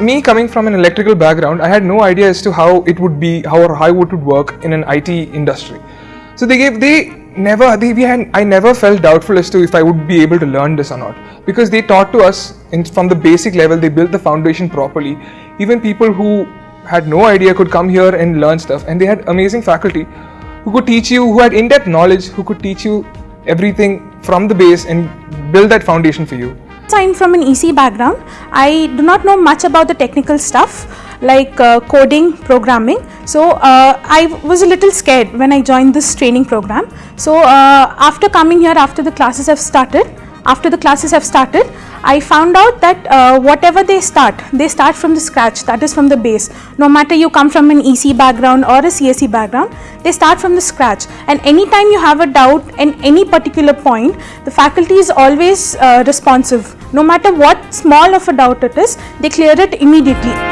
me coming from an electrical background, I had no idea as to how it would be, how or how it would work in an IT industry. So they gave, they never, they, we had, I never felt doubtful as to if I would be able to learn this or not. Because they taught to us in, from the basic level, they built the foundation properly. Even people who had no idea could come here and learn stuff. And they had amazing faculty who could teach you, who had in-depth knowledge, who could teach you everything from the base and build that foundation for you. I'm from an EC background. I do not know much about the technical stuff like uh, coding, programming. So uh, I was a little scared when I joined this training program. So uh, after coming here, after the classes have started, after the classes have started, I found out that uh, whatever they start, they start from the scratch, that is from the base. No matter you come from an EC background or a CSE background, they start from the scratch. And anytime you have a doubt in any particular point, the faculty is always uh, responsive. No matter what small of a doubt it is, they clear it immediately.